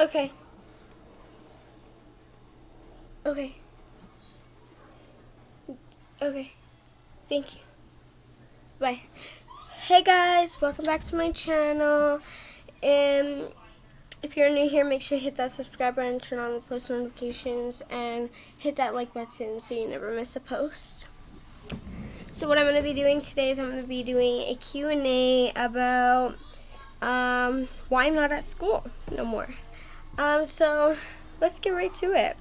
Okay. Okay. Okay. Thank you. Bye. Hey guys, welcome back to my channel. And if you're new here, make sure you hit that subscribe button, turn on the post notifications, and hit that like button so you never miss a post. So what I'm going to be doing today is I'm going to be doing a Q&A about um, why I'm not at school no more. Um, so let's get right to it.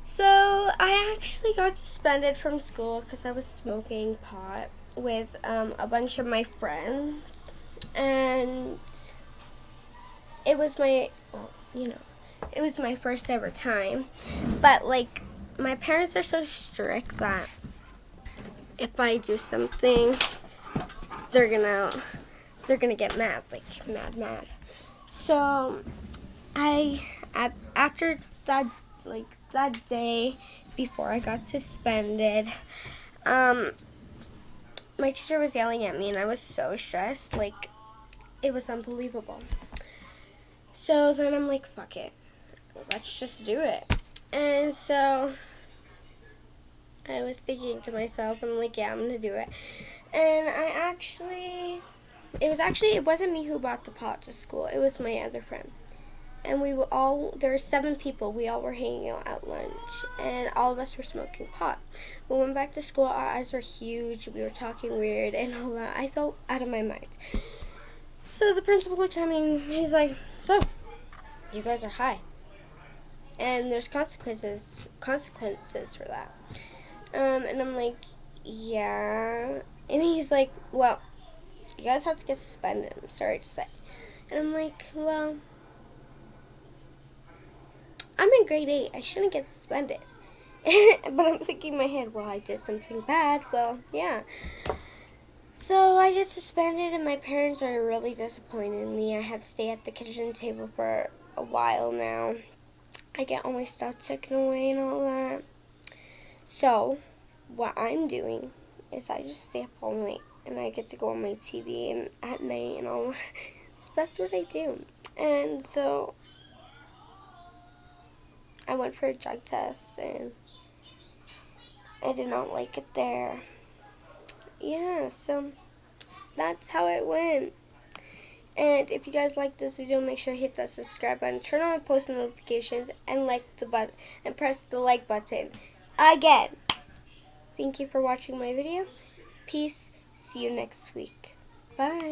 So I actually got suspended from school because I was smoking pot with um, a bunch of my friends. And it was my, well, you know, it was my first ever time. But like, my parents are so strict that if I do something, they're gonna, they're gonna get mad, like mad, mad. So I, at, after that, like that day before I got suspended, um, my teacher was yelling at me and I was so stressed, like, it was unbelievable. So then I'm like, fuck it, let's just do it. And so I was thinking to myself, I'm like, yeah, I'm gonna do it. And I actually, it was actually, it wasn't me who brought the pot to school, it was my other friend and we were all there were seven people we all were hanging out at lunch and all of us were smoking pot. We went back to school our eyes were huge we were talking weird and all that i felt out of my mind. So the principal looks at me and he's like so you guys are high. And there's consequences consequences for that. Um, and i'm like yeah. And he's like well you guys have to get suspended i'm sorry to say. And i'm like well I'm in grade 8. I shouldn't get suspended. but I'm thinking in my head, well, I did something bad. Well, yeah. So I get suspended, and my parents are really disappointed in me. I had to stay at the kitchen table for a while now. I get all my stuff taken away and all that. So, what I'm doing is I just stay up all night, and I get to go on my TV and at night and all that. So that's what I do. And so I went for a drug test and I did not like it there. Yeah, so that's how it went. And if you guys like this video, make sure to hit that subscribe button, turn on post notifications, and like the button and press the like button again. Thank you for watching my video. Peace. See you next week. Bye.